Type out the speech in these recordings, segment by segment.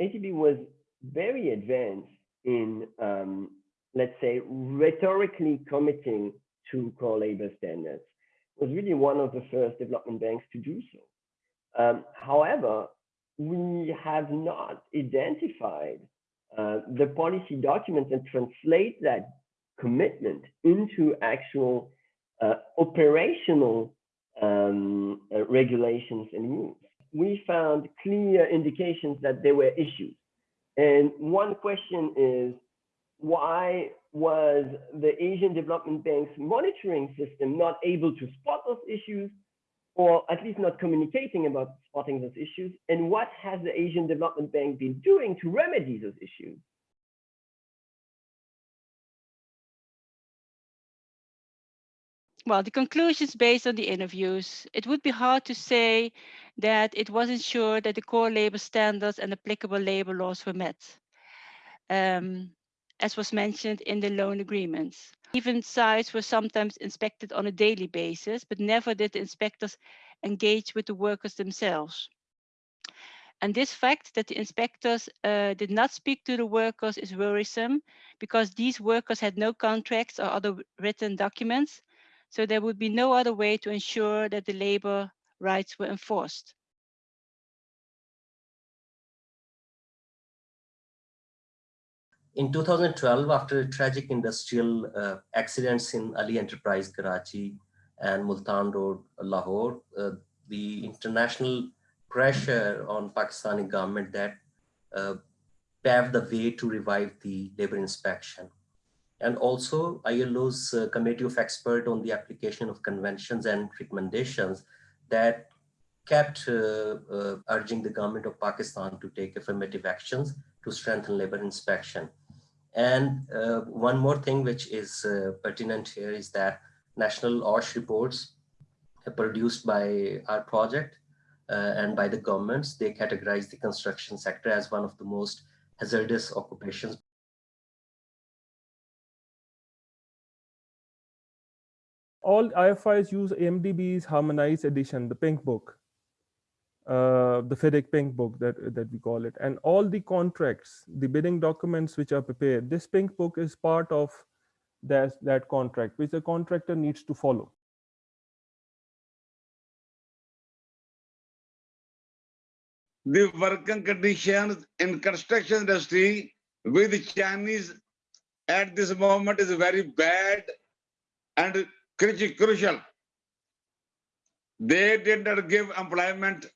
ADB was very advanced in, um, let's say, rhetorically committing to core labor standards. It was really one of the first development banks to do so. Um, however, we have not identified uh, the policy documents and translate that commitment into actual uh, operational um, uh, regulations and rules. We found clear indications that there were issues. And one question is, why was the Asian Development Bank's monitoring system not able to spot those issues or at least not communicating about spotting those issues? And what has the Asian Development Bank been doing to remedy those issues? Well, the conclusions based on the interviews, it would be hard to say that it wasn't sure that the core labor standards and applicable labor laws were met, um, as was mentioned in the loan agreements. Even sites were sometimes inspected on a daily basis, but never did the inspectors engage with the workers themselves. And this fact that the inspectors uh, did not speak to the workers is worrisome because these workers had no contracts or other written documents so there would be no other way to ensure that the labor rights were enforced. In 2012, after tragic industrial uh, accidents in Ali Enterprise, Karachi and Multan Road, Lahore, uh, the international pressure on Pakistani government that uh, paved the way to revive the labor inspection and also ILO's uh, committee of expert on the application of conventions and recommendations that kept uh, uh, urging the government of Pakistan to take affirmative actions to strengthen labor inspection. And uh, one more thing which is pertinent here is that national OSH reports produced by our project uh, and by the governments, they categorize the construction sector as one of the most hazardous occupations all IFIs use AMDB's harmonized edition, the pink book, uh, the FIDIC pink book that, that we call it. And all the contracts, the bidding documents which are prepared, this pink book is part of that, that contract, which the contractor needs to follow. The working conditions in construction industry with Chinese at this moment is very bad and crucial. They did not give employment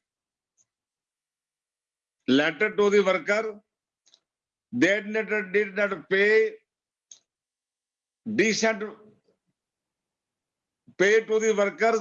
letter to the worker. They did not, did not pay decent pay to the workers.